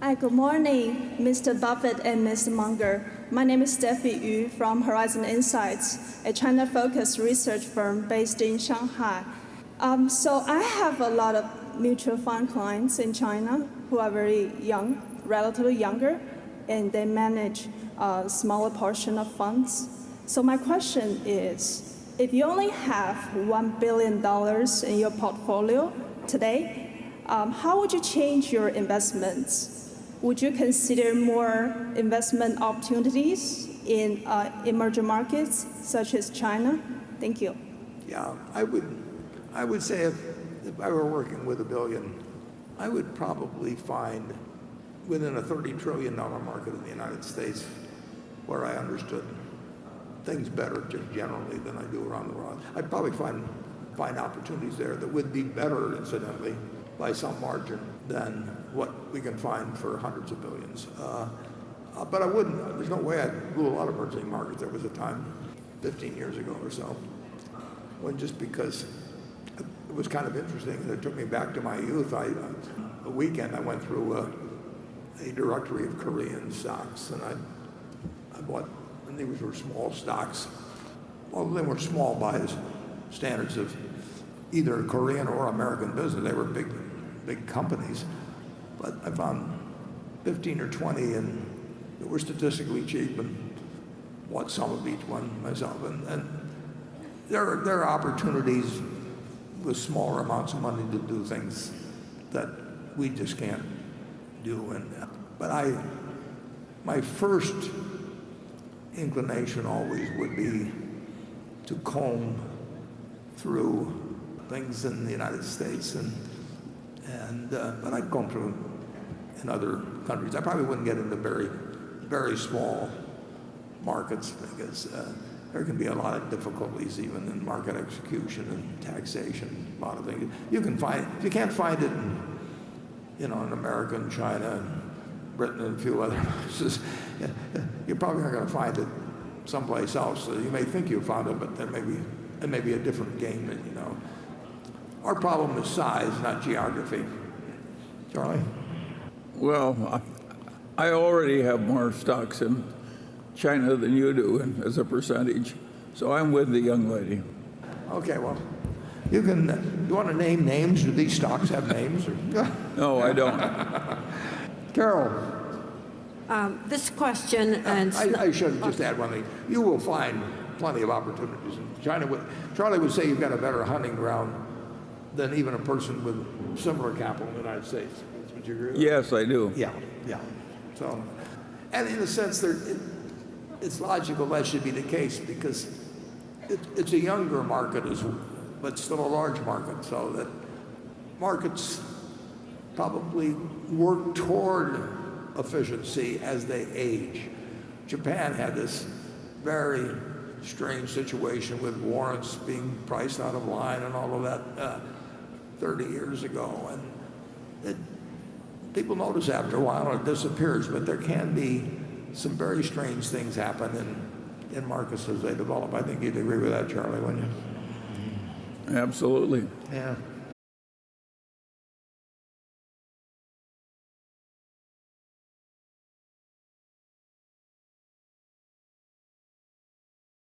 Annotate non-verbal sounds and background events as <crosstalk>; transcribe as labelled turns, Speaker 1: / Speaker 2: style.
Speaker 1: Hi, good morning, Mr. Buffett and Mr. Munger. My name is Steffi Yu from Horizon Insights, a China-focused research firm based in Shanghai. Um, so I have a lot of mutual fund clients in China who are very young, relatively younger, and they manage a smaller portion of funds. So my question is, if you only have $1 billion in your portfolio today, um, how would you change your investments? Would you consider more investment opportunities in uh, emerging markets such as China? Thank you.
Speaker 2: Yeah, I would, I would say if, if I were working with a billion, I would probably find within a $30 trillion market in the United States where I understood things better just generally than I do around the world. I'd probably find, find opportunities there that would be better, incidentally, by some margin than what we can find for hundreds of billions. Uh, uh, but I wouldn't, there's no way I'd rule out emerging markets. There was a time 15 years ago or so when just because it was kind of interesting and it took me back to my youth, I, a weekend I went through a, directory of Korean stocks and I, I bought, and these were small stocks. Well, they were small by standards of either Korean or American business. They were big, big companies. But I found 15 or 20 and that were statistically cheap and bought some of each one myself. And, and there, are, there are opportunities with smaller amounts of money to do things that we just can't do. And, but I, my first inclination always would be to comb through things in the United States and and uh, but I'd comb through in other countries. I probably wouldn't get into very very small markets because uh, there can be a lot of difficulties even in market execution and taxation, a lot of things. You can find if you can't find it in you know in America and China and Britain and a few other <laughs> places, you're probably not going to find it someplace else. So you may think you found it, but there may be it may be a different game you know. Our problem is size, not geography. Charlie?
Speaker 3: Well, I already have more stocks in China than you do as a percentage, so I'm with the young lady.
Speaker 2: Okay, well, you can, you want to name names? Do these stocks have names?
Speaker 3: no, I don't.
Speaker 2: Carol?
Speaker 4: Um, this question, and
Speaker 2: I, I should just add one thing. You will find plenty of opportunities in China. Charlie would say you've got a better hunting ground than even a person with similar capital in the United States. Would you agree?
Speaker 3: Yes, I do.
Speaker 2: Yeah, yeah. So, and in a sense, there, it, it's logical that should be the case because it, it's a younger market, as, but still a large market. So that markets probably work toward efficiency as they age. Japan had this very strange situation with warrants being priced out of line and all of that uh, 30 years ago. And it, people notice after a while it disappears, but there can be some very strange things happen in, in markets as they develop. I think you'd agree with that, Charlie, wouldn't you?
Speaker 3: Absolutely.
Speaker 2: Yeah.